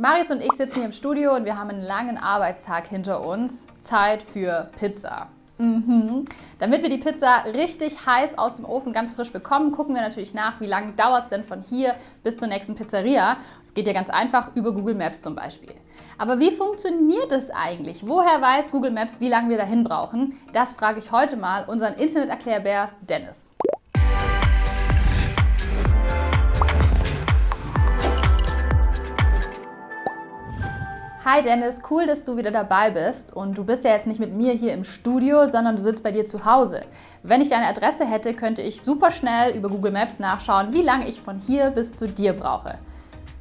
Marius und ich sitzen hier im Studio und wir haben einen langen Arbeitstag hinter uns. Zeit für Pizza. Mhm. Damit wir die Pizza richtig heiß aus dem Ofen ganz frisch bekommen, gucken wir natürlich nach, wie lange dauert es denn von hier bis zur nächsten Pizzeria. Es geht ja ganz einfach über Google Maps zum Beispiel. Aber wie funktioniert es eigentlich? Woher weiß Google Maps, wie lange wir dahin brauchen? Das frage ich heute mal unseren Internet-Erklärbär Dennis. Hi Dennis, cool, dass du wieder dabei bist und du bist ja jetzt nicht mit mir hier im Studio, sondern du sitzt bei dir zu Hause. Wenn ich deine Adresse hätte, könnte ich super schnell über Google Maps nachschauen, wie lange ich von hier bis zu dir brauche.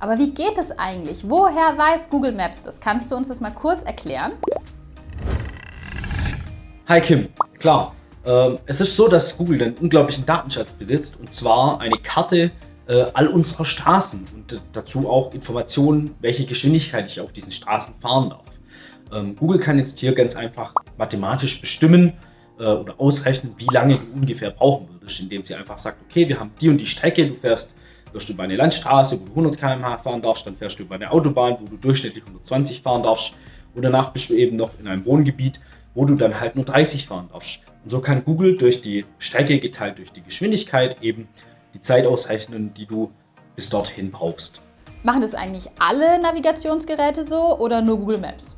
Aber wie geht es eigentlich? Woher weiß Google Maps das? Kannst du uns das mal kurz erklären? Hi Kim, klar. Ähm, es ist so, dass Google einen unglaublichen Datenschatz besitzt und zwar eine Karte äh, all unserer Straßen und dazu auch Informationen, welche Geschwindigkeit ich auf diesen Straßen fahren darf. Ähm, Google kann jetzt hier ganz einfach mathematisch bestimmen äh, oder ausrechnen, wie lange du ungefähr brauchen würdest, indem sie einfach sagt, okay, wir haben die und die Strecke, du fährst wirst du über eine Landstraße, wo du 100 km/h fahren darfst, dann fährst du über eine Autobahn, wo du durchschnittlich 120 fahren darfst und danach bist du eben noch in einem Wohngebiet, wo du dann halt nur 30 fahren darfst. Und so kann Google durch die Strecke geteilt durch die Geschwindigkeit eben die Zeit ausrechnen, die du bis dorthin brauchst. Machen das eigentlich alle Navigationsgeräte so oder nur Google Maps?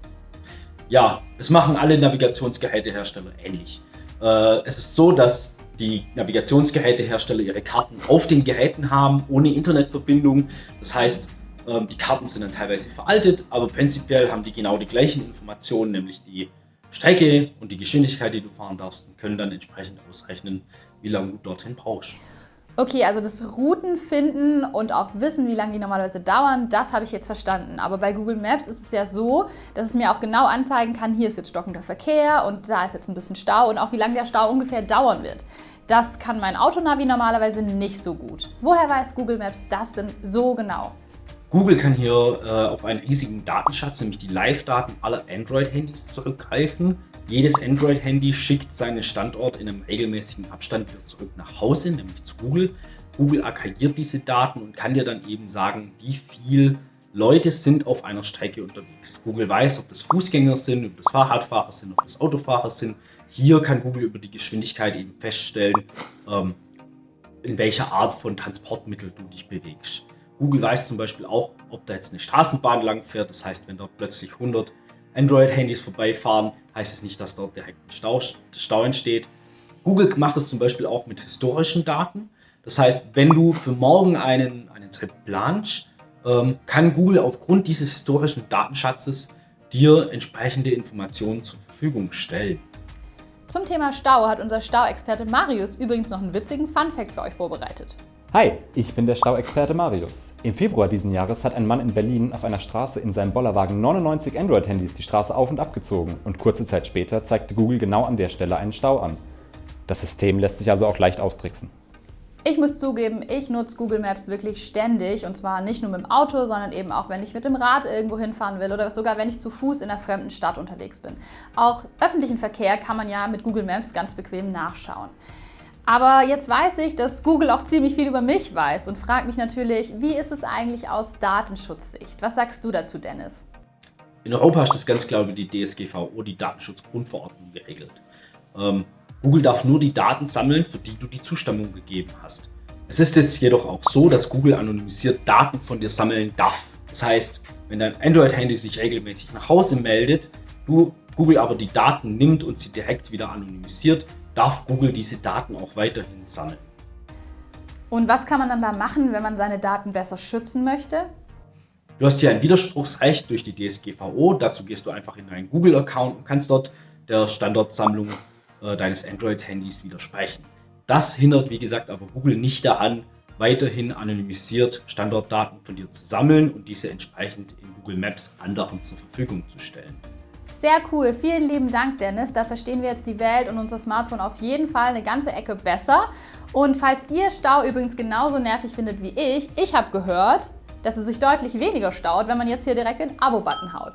Ja, es machen alle Navigationsgerätehersteller ähnlich. Äh, es ist so, dass die Navigationsgerätehersteller ihre Karten auf den Geräten haben, ohne Internetverbindung. Das heißt, ähm, die Karten sind dann teilweise veraltet, aber prinzipiell haben die genau die gleichen Informationen, nämlich die Strecke und die Geschwindigkeit, die du fahren darfst und können dann entsprechend ausrechnen, wie lange du dorthin brauchst. Okay, also das Routen finden und auch wissen, wie lange die normalerweise dauern, das habe ich jetzt verstanden. Aber bei Google Maps ist es ja so, dass es mir auch genau anzeigen kann, hier ist jetzt stockender Verkehr und da ist jetzt ein bisschen Stau und auch wie lange der Stau ungefähr dauern wird. Das kann mein Autonavi normalerweise nicht so gut. Woher weiß Google Maps das denn so genau? Google kann hier äh, auf einen riesigen Datenschatz, nämlich die Live-Daten aller Android-Handys zurückgreifen. Jedes Android-Handy schickt seinen Standort in einem regelmäßigen Abstand wieder zurück nach Hause, nämlich zu Google. Google aggregiert diese Daten und kann dir dann eben sagen, wie viel Leute sind auf einer Strecke unterwegs. Google weiß, ob das Fußgänger sind, ob das Fahrradfahrer sind, ob das Autofahrer sind. Hier kann Google über die Geschwindigkeit eben feststellen, ähm, in welcher Art von Transportmittel du dich bewegst. Google weiß zum Beispiel auch, ob da jetzt eine Straßenbahn lang fährt. Das heißt, wenn dort plötzlich 100 Android-Handys vorbeifahren, heißt es nicht, dass dort direkt ein Stau, Stau entsteht. Google macht das zum Beispiel auch mit historischen Daten. Das heißt, wenn du für morgen einen, einen Trip planst, ähm, kann Google aufgrund dieses historischen Datenschatzes dir entsprechende Informationen zur Verfügung stellen. Zum Thema Stau hat unser Stauexperte Marius übrigens noch einen witzigen Fun-Fact für euch vorbereitet. Hi, ich bin der Stauexperte Marius. Im Februar diesen Jahres hat ein Mann in Berlin auf einer Straße in seinem Bollerwagen 99 Android-Handys die Straße auf und abgezogen und kurze Zeit später zeigte Google genau an der Stelle einen Stau an. Das System lässt sich also auch leicht austricksen. Ich muss zugeben, ich nutze Google Maps wirklich ständig und zwar nicht nur mit dem Auto, sondern eben auch, wenn ich mit dem Rad irgendwo hinfahren will oder sogar wenn ich zu Fuß in einer fremden Stadt unterwegs bin. Auch öffentlichen Verkehr kann man ja mit Google Maps ganz bequem nachschauen. Aber jetzt weiß ich, dass Google auch ziemlich viel über mich weiß und fragt mich natürlich, wie ist es eigentlich aus Datenschutzsicht? Was sagst du dazu, Dennis? In Europa ist das ganz klar über die DSGVO, die Datenschutzgrundverordnung, geregelt. Ähm, Google darf nur die Daten sammeln, für die du die Zustimmung gegeben hast. Es ist jetzt jedoch auch so, dass Google anonymisiert Daten von dir sammeln darf. Das heißt, wenn dein Android-Handy sich regelmäßig nach Hause meldet, du Google aber die Daten nimmt und sie direkt wieder anonymisiert, darf Google diese Daten auch weiterhin sammeln. Und was kann man dann da machen, wenn man seine Daten besser schützen möchte? Du hast hier ein Widerspruchsrecht durch die DSGVO. Dazu gehst du einfach in deinen Google-Account und kannst dort der Standortsammlung äh, deines Android-Handys widersprechen. Das hindert, wie gesagt, aber Google nicht daran, weiterhin anonymisiert Standortdaten von dir zu sammeln und diese entsprechend in Google Maps anderen zur Verfügung zu stellen. Sehr cool. Vielen lieben Dank, Dennis. Da verstehen wir jetzt die Welt und unser Smartphone auf jeden Fall eine ganze Ecke besser. Und falls ihr Stau übrigens genauso nervig findet wie ich, ich habe gehört, dass es sich deutlich weniger staut, wenn man jetzt hier direkt den Abo-Button haut.